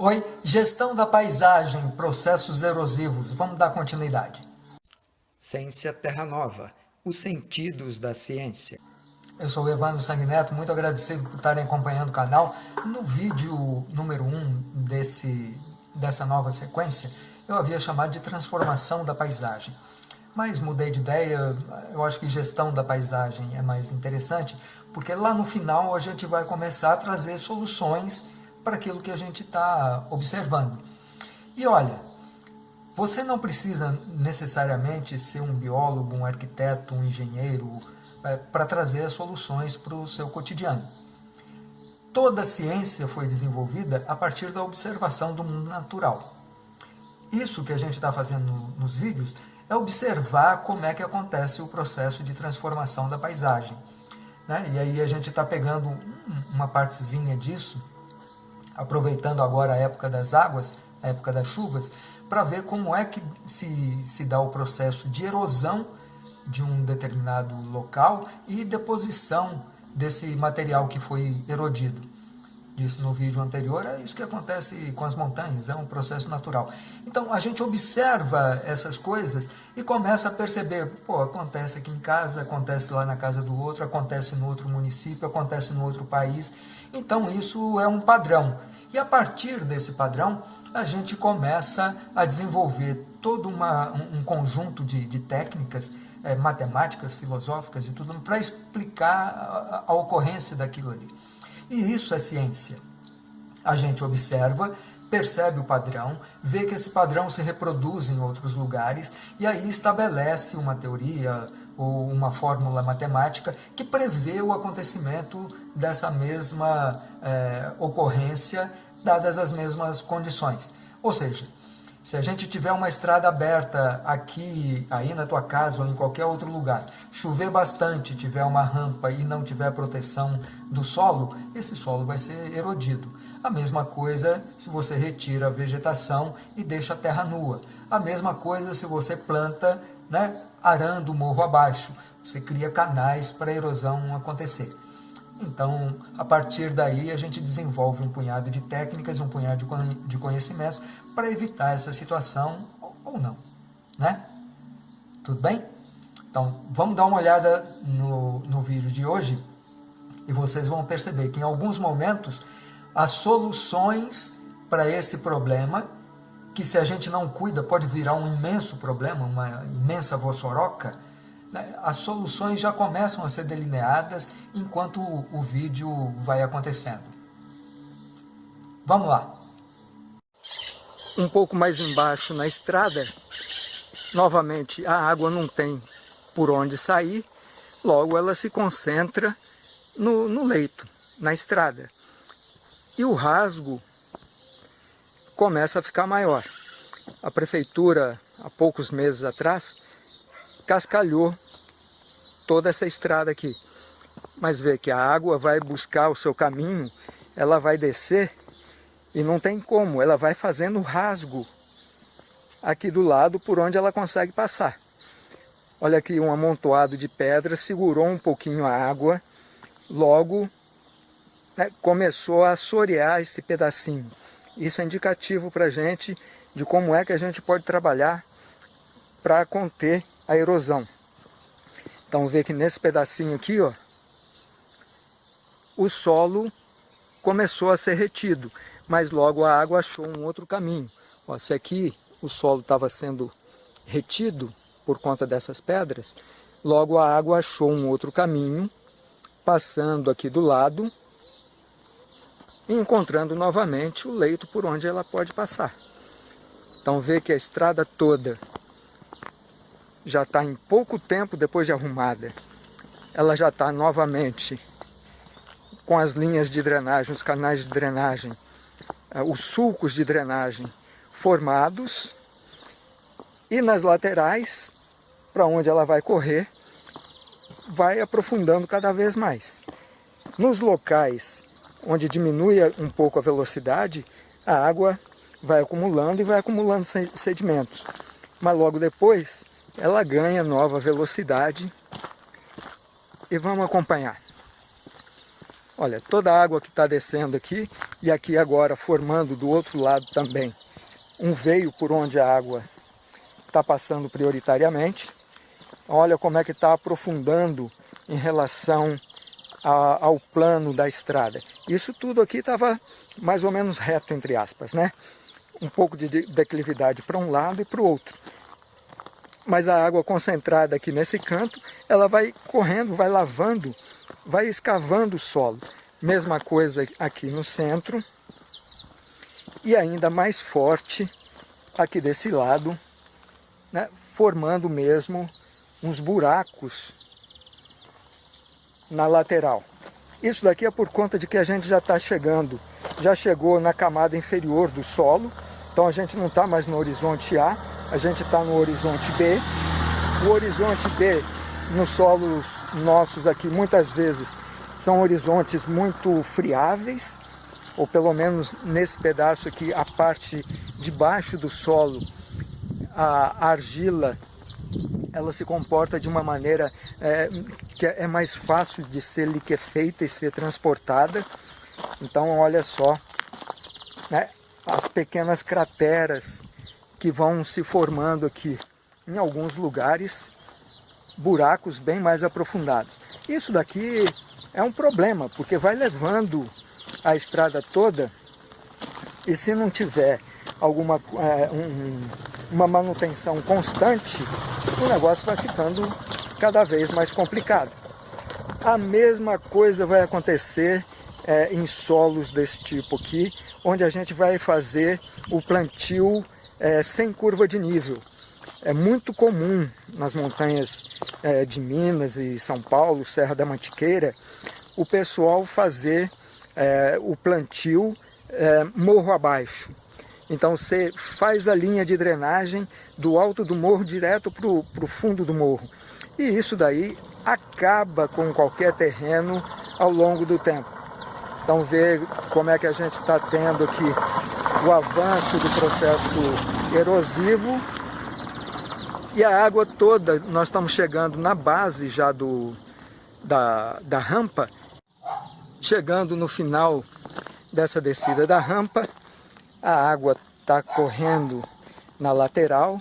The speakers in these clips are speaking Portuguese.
Oi, gestão da paisagem, processos erosivos. Vamos dar continuidade. Ciência Terra Nova, os sentidos da ciência. Eu sou o Evandro Sanguineto, muito agradecido por estarem acompanhando o canal. No vídeo número 1 um desse, dessa nova sequência, eu havia chamado de transformação da paisagem. Mas mudei de ideia, eu acho que gestão da paisagem é mais interessante, porque lá no final a gente vai começar a trazer soluções para aquilo que a gente está observando. E olha, você não precisa necessariamente ser um biólogo, um arquiteto, um engenheiro é, para trazer soluções para o seu cotidiano. Toda a ciência foi desenvolvida a partir da observação do mundo natural. Isso que a gente está fazendo nos vídeos é observar como é que acontece o processo de transformação da paisagem. Né? E aí a gente está pegando uma partezinha disso aproveitando agora a época das águas, a época das chuvas, para ver como é que se, se dá o processo de erosão de um determinado local e deposição desse material que foi erodido. Disse no vídeo anterior, é isso que acontece com as montanhas, é um processo natural. Então a gente observa essas coisas e começa a perceber, pô, acontece aqui em casa, acontece lá na casa do outro, acontece no outro município, acontece no outro país. Então isso é um padrão. E a partir desse padrão, a gente começa a desenvolver todo uma, um, conjunto de, de técnicas é, matemáticas, filosóficas e tudo para explicar a, a ocorrência daquilo ali. E isso é ciência. A gente observa, percebe o padrão, vê que esse padrão se reproduz em outros lugares e aí estabelece uma teoria uma fórmula matemática que prevê o acontecimento dessa mesma é, ocorrência, dadas as mesmas condições. Ou seja, se a gente tiver uma estrada aberta aqui, aí na tua casa ou em qualquer outro lugar, chover bastante, tiver uma rampa e não tiver proteção do solo, esse solo vai ser erodido. A mesma coisa se você retira a vegetação e deixa a terra nua. A mesma coisa se você planta, né, arando o morro abaixo. Você cria canais para a erosão acontecer. Então, a partir daí, a gente desenvolve um punhado de técnicas, um punhado de conhecimentos para evitar essa situação ou não, né? Tudo bem? Então, vamos dar uma olhada no, no vídeo de hoje e vocês vão perceber que em alguns momentos as soluções para esse problema, que se a gente não cuida pode virar um imenso problema, uma imensa vossoroca, né, as soluções já começam a ser delineadas enquanto o, o vídeo vai acontecendo. Vamos lá. Um pouco mais embaixo na estrada, novamente a água não tem por onde sair, logo ela se concentra no, no leito, na estrada. E o rasgo começa a ficar maior. A prefeitura, há poucos meses atrás, cascalhou toda essa estrada aqui. Mas vê que a água vai buscar o seu caminho, ela vai descer e não tem como, ela vai fazendo rasgo aqui do lado por onde ela consegue passar. Olha aqui um amontoado de pedras, segurou um pouquinho a água, logo né, começou a assorear esse pedacinho. Isso é indicativo para a gente de como é que a gente pode trabalhar para conter a erosão. Então vê que nesse pedacinho aqui, ó, o solo começou a ser retido, mas logo a água achou um outro caminho. Ó, se aqui o solo estava sendo retido por conta dessas pedras, logo a água achou um outro caminho, passando aqui do lado encontrando novamente o leito por onde ela pode passar. Então vê que a estrada toda já está em pouco tempo depois de arrumada, ela já está novamente com as linhas de drenagem, os canais de drenagem, eh, os sulcos de drenagem formados e nas laterais, para onde ela vai correr, vai aprofundando cada vez mais. Nos locais onde diminui um pouco a velocidade, a água vai acumulando e vai acumulando sedimentos. Mas logo depois, ela ganha nova velocidade e vamos acompanhar. Olha, toda a água que está descendo aqui e aqui agora formando do outro lado também um veio por onde a água está passando prioritariamente. Olha como é que está aprofundando em relação a, ao plano da estrada. Isso tudo aqui estava mais ou menos reto, entre aspas, né? Um pouco de declividade para um lado e para o outro. Mas a água concentrada aqui nesse canto, ela vai correndo, vai lavando, vai escavando o solo. Mesma coisa aqui no centro. E ainda mais forte aqui desse lado, né? formando mesmo uns buracos na lateral. Isso daqui é por conta de que a gente já está chegando, já chegou na camada inferior do solo, então a gente não está mais no horizonte A, a gente está no horizonte B. O horizonte B, nos solos nossos aqui, muitas vezes, são horizontes muito friáveis, ou pelo menos nesse pedaço aqui, a parte de baixo do solo, a argila ela se comporta de uma maneira é, que é mais fácil de ser liquefeita e ser transportada. Então, olha só, né, as pequenas crateras que vão se formando aqui em alguns lugares, buracos bem mais aprofundados. Isso daqui é um problema, porque vai levando a estrada toda e se não tiver alguma é, um, uma manutenção constante, o negócio vai ficando cada vez mais complicado. A mesma coisa vai acontecer é, em solos desse tipo aqui, onde a gente vai fazer o plantio é, sem curva de nível. É muito comum nas montanhas é, de Minas e São Paulo, Serra da Mantiqueira, o pessoal fazer é, o plantio é, morro abaixo. Então você faz a linha de drenagem do alto do morro direto para o fundo do morro. E isso daí acaba com qualquer terreno ao longo do tempo. Então vê como é que a gente está tendo aqui o avanço do processo erosivo e a água toda, nós estamos chegando na base já do, da, da rampa, chegando no final dessa descida da rampa, a água está correndo na lateral,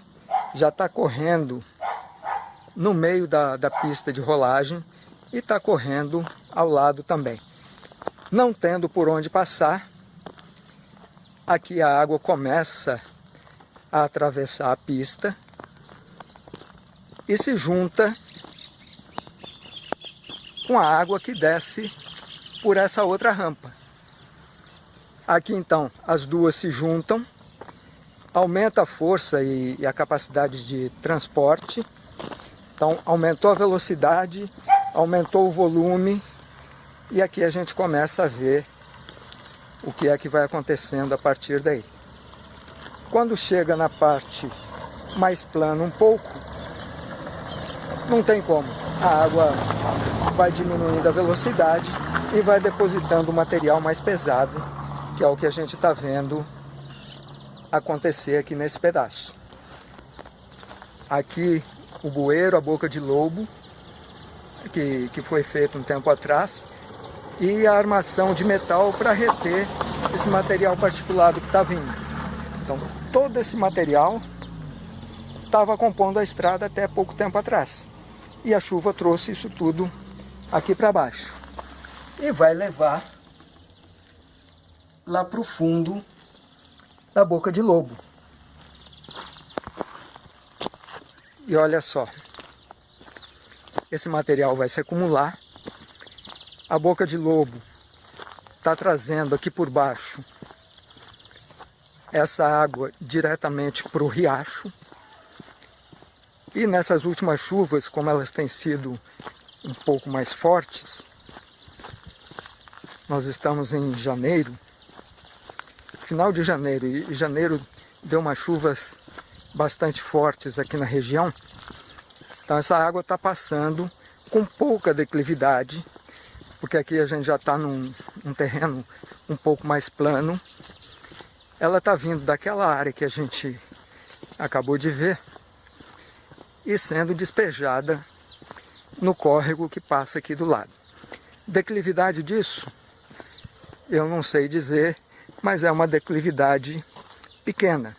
já está correndo no meio da, da pista de rolagem e está correndo ao lado também. Não tendo por onde passar, aqui a água começa a atravessar a pista e se junta com a água que desce por essa outra rampa. Aqui então as duas se juntam, aumenta a força e, e a capacidade de transporte, então aumentou a velocidade, aumentou o volume e aqui a gente começa a ver o que é que vai acontecendo a partir daí. Quando chega na parte mais plana um pouco, não tem como. A água vai diminuindo a velocidade e vai depositando o material mais pesado que é o que a gente está vendo acontecer aqui nesse pedaço. Aqui o bueiro, a boca de lobo, que, que foi feito um tempo atrás, e a armação de metal para reter esse material particulado que está vindo. Então todo esse material estava compondo a estrada até pouco tempo atrás. E a chuva trouxe isso tudo aqui para baixo. E vai levar lá para o fundo da boca de lobo. E olha só, esse material vai se acumular, a boca de lobo está trazendo aqui por baixo essa água diretamente para o riacho. E nessas últimas chuvas, como elas têm sido um pouco mais fortes, nós estamos em janeiro, final de janeiro, e janeiro deu umas chuvas bastante fortes aqui na região, então essa água está passando com pouca declividade, porque aqui a gente já está num, num terreno um pouco mais plano, ela está vindo daquela área que a gente acabou de ver e sendo despejada no córrego que passa aqui do lado. Declividade disso eu não sei dizer, mas é uma declividade pequena.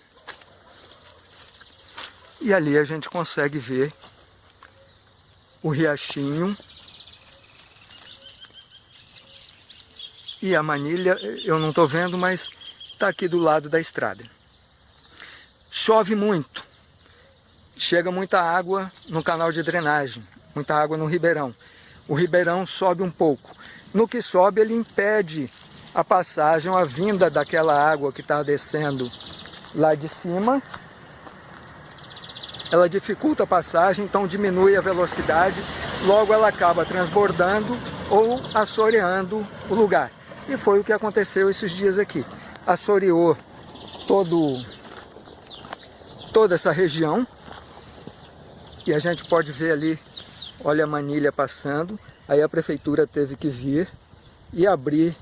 E ali a gente consegue ver o riachinho e a manilha, eu não estou vendo, mas está aqui do lado da estrada. Chove muito, chega muita água no canal de drenagem, muita água no ribeirão. O ribeirão sobe um pouco. No que sobe, ele impede a passagem, a vinda daquela água que está descendo lá de cima. Ela dificulta a passagem, então diminui a velocidade, logo ela acaba transbordando ou assoreando o lugar. E foi o que aconteceu esses dias aqui. Assoreou todo, toda essa região. E a gente pode ver ali, olha a manilha passando. Aí a prefeitura teve que vir e abrir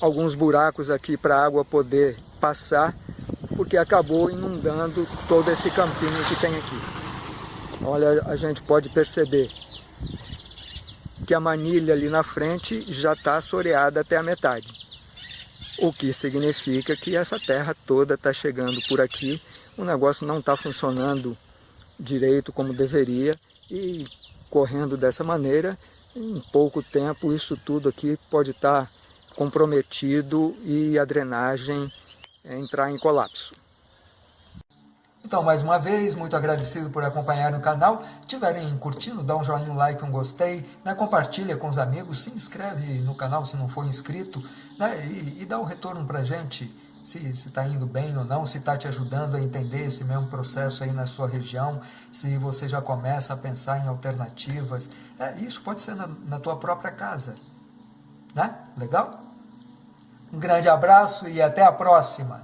alguns buracos aqui para a água poder passar, porque acabou inundando todo esse campinho que tem aqui. Olha, a gente pode perceber que a manilha ali na frente já está assoreada até a metade. O que significa que essa terra toda está chegando por aqui, o negócio não está funcionando direito como deveria e correndo dessa maneira, em pouco tempo isso tudo aqui pode estar tá comprometido e a drenagem entrar em colapso. Então, mais uma vez, muito agradecido por acompanhar o canal. Tiverem curtindo, dá um joinha, um like, um gostei, né? compartilha com os amigos, se inscreve no canal se não for inscrito, né? e, e dá um retorno para gente, se está indo bem ou não, se está te ajudando a entender esse mesmo processo aí na sua região, se você já começa a pensar em alternativas. É, isso pode ser na, na tua própria casa. Né? Legal? Um grande abraço e até a próxima!